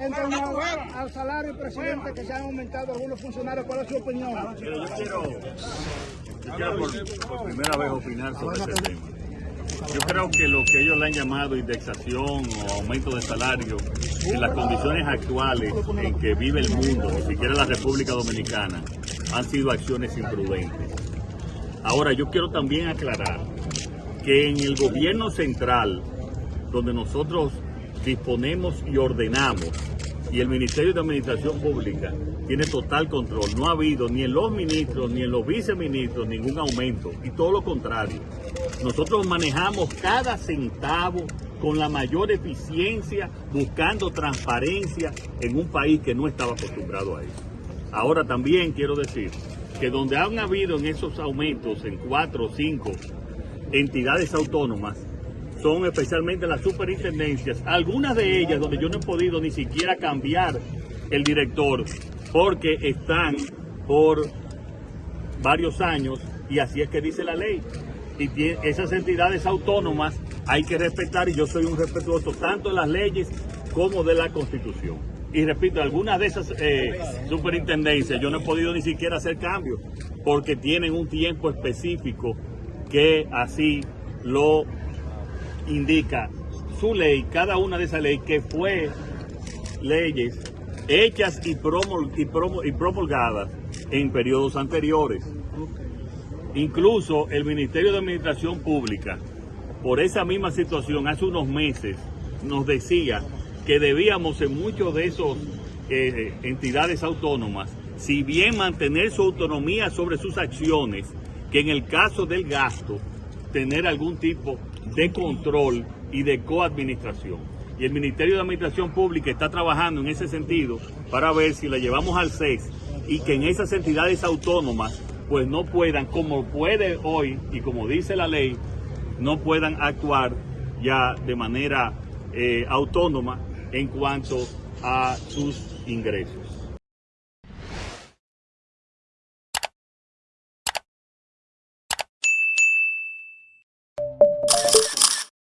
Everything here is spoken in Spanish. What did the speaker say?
en torno al salario presidente que se han aumentado algunos funcionarios. ¿Cuál es su opinión? Yo quiero, quiero por primera vez opinar sobre este tema. Yo creo que lo que ellos le han llamado indexación o aumento de salario en las condiciones actuales en que vive el mundo, ni siquiera la República Dominicana, han sido acciones imprudentes. Ahora, yo quiero también aclarar que en el gobierno central, donde nosotros disponemos y ordenamos, y el Ministerio de Administración Pública tiene total control. No ha habido ni en los ministros ni en los viceministros ningún aumento y todo lo contrario. Nosotros manejamos cada centavo con la mayor eficiencia, buscando transparencia en un país que no estaba acostumbrado a eso. Ahora también quiero decir que donde han habido en esos aumentos en cuatro o cinco entidades autónomas, son especialmente las superintendencias, algunas de ellas donde yo no he podido ni siquiera cambiar el director porque están por varios años y así es que dice la ley. Y esas entidades autónomas hay que respetar y yo soy un respetuoso tanto de las leyes como de la constitución. Y repito, algunas de esas eh, superintendencias yo no he podido ni siquiera hacer cambios porque tienen un tiempo específico que así lo indica su ley, cada una de esas leyes que fue leyes hechas y, y, promulgadas en periodos anteriores. Incluso el Ministerio de Administración Pública, por esa misma situación, hace unos meses nos decía que debíamos en muchos de esos eh, entidades autónomas, si bien mantener su autonomía sobre sus acciones, que en el caso del gasto, tener algún tipo de control y de coadministración. Y el Ministerio de Administración Pública está trabajando en ese sentido para ver si la llevamos al CES y que en esas entidades autónomas pues no puedan, como puede hoy y como dice la ley, no puedan actuar ya de manera eh, autónoma en cuanto a sus ingresos.